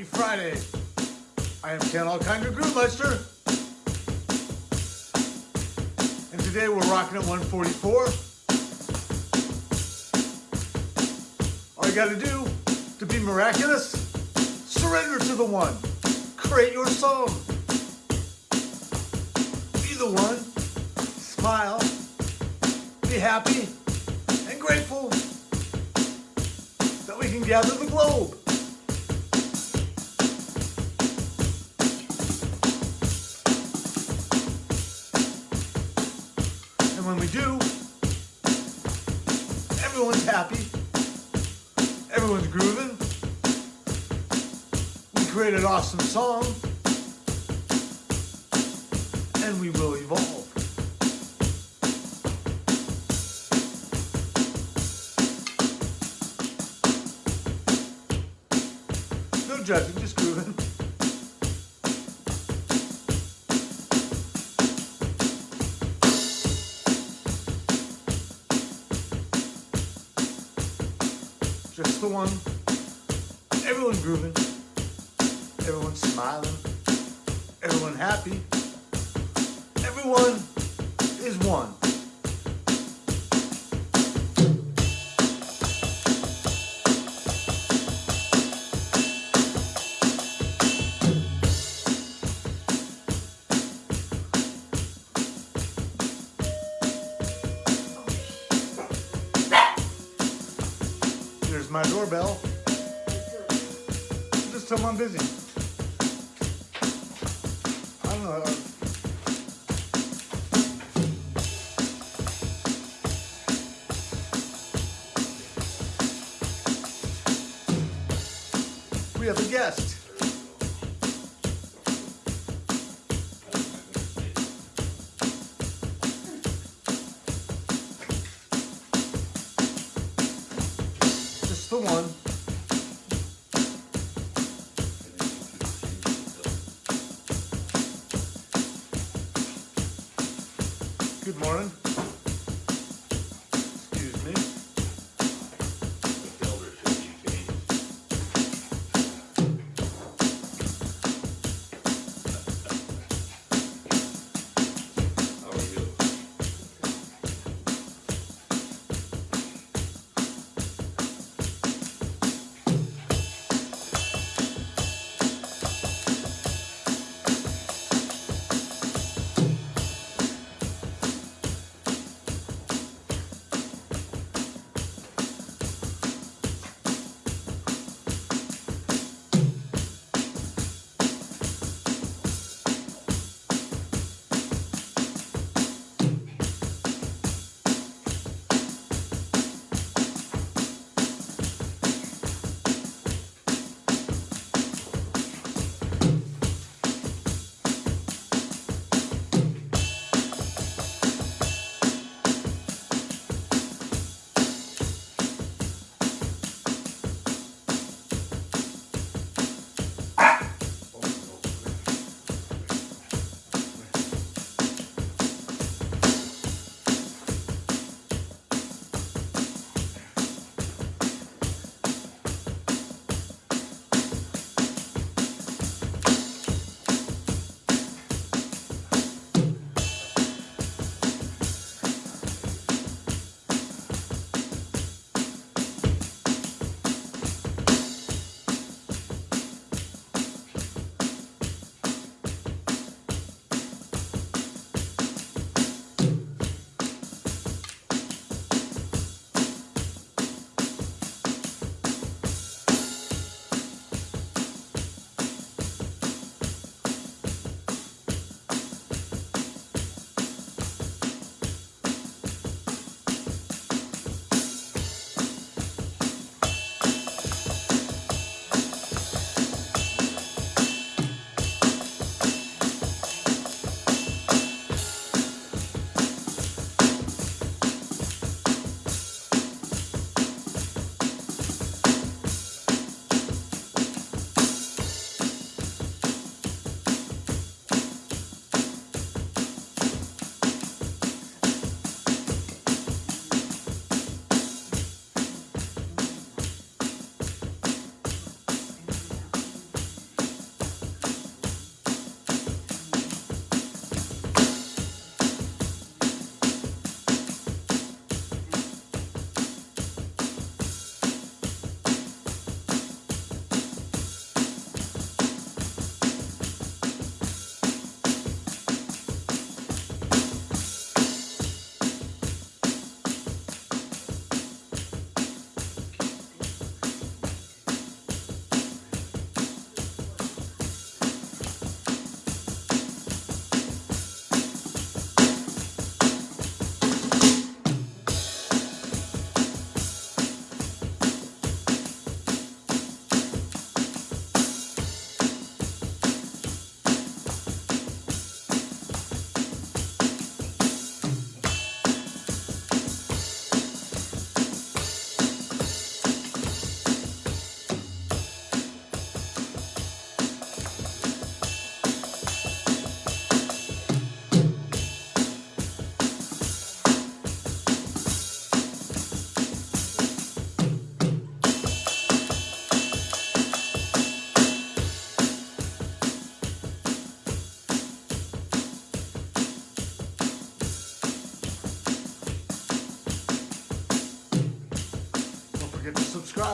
Happy Friday. I am Ken Allkinder Groovemeister. And today we're rocking at 144. All you gotta do to be miraculous, surrender to the one. Create your song. Be the one. Smile. Be happy and grateful that we can gather the globe. When we do, everyone's happy, everyone's grooving. We create an awesome song, and we will evolve. No judging, just grooving. Just the one. Everyone grooving. Everyone smiling. Everyone happy. Everyone is one. My doorbell. Just tell them I'm busy. I don't know. We have a guest. One. Good morning.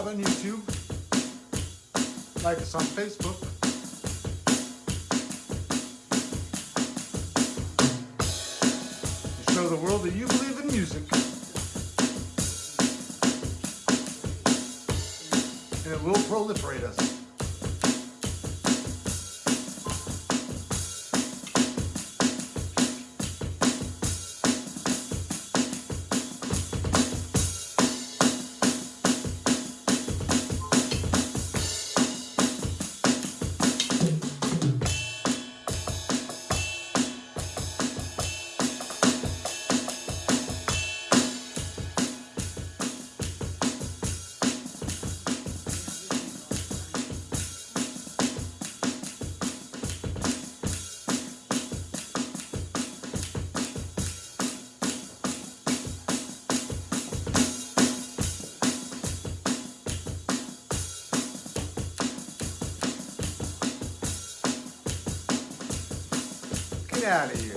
On YouTube. Like us on Facebook. Show the world that you believe in music. And it will proliferate us. Out of here.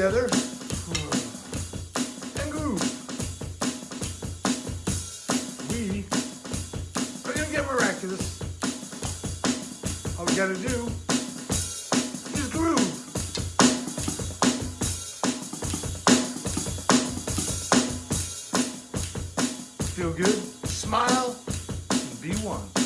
Together and groove. We are gonna get miraculous. All we gotta do is groove. Feel good, smile, and be one.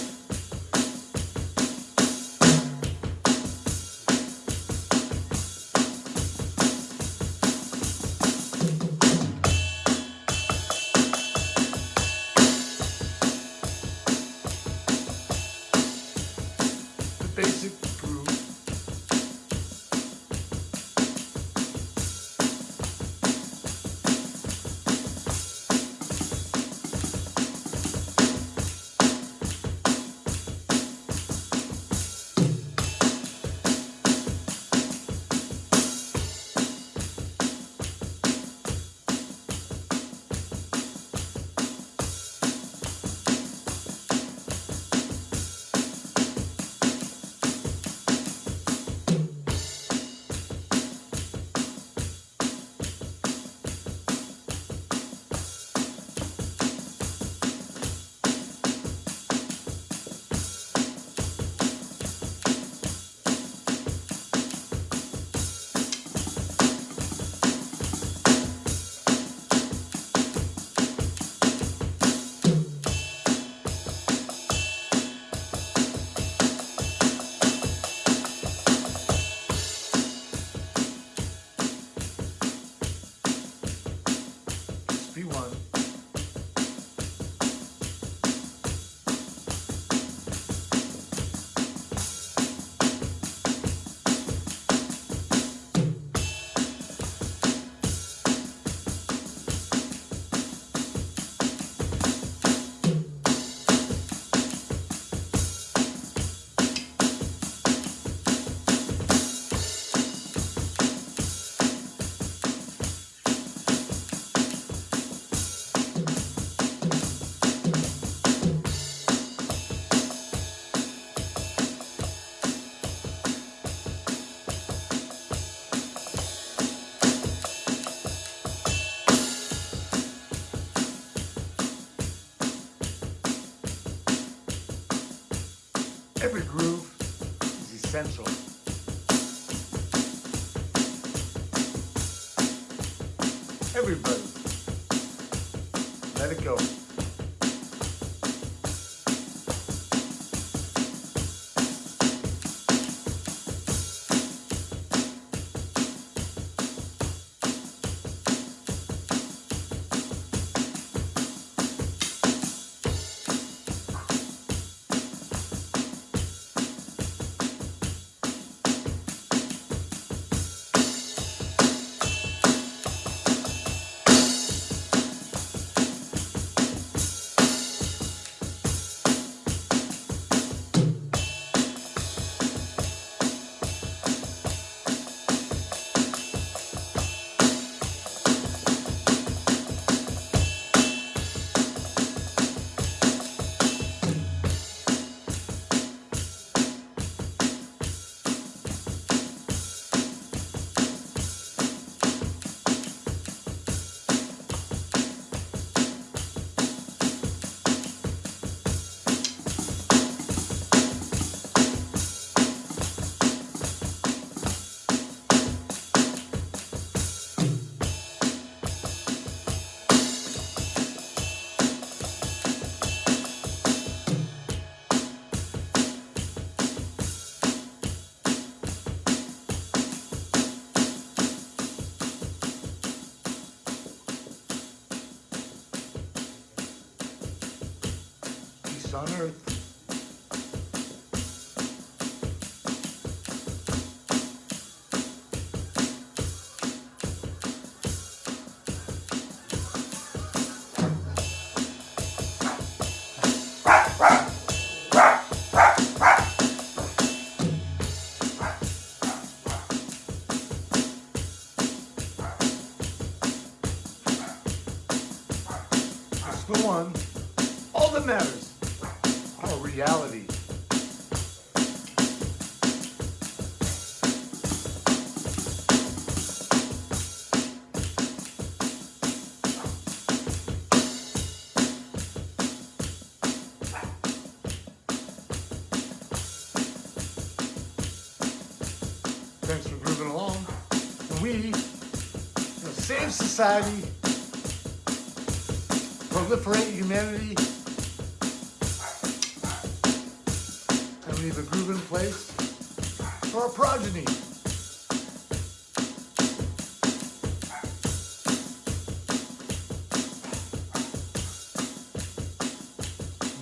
Every groove is essential. Everybody, let it go. Society, proliferate humanity, and leave a groove in place for our progeny.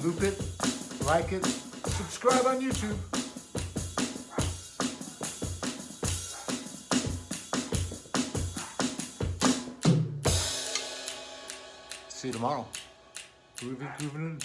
Loop it, like it, subscribe on YouTube. Tomorrow. Groovy, grooving.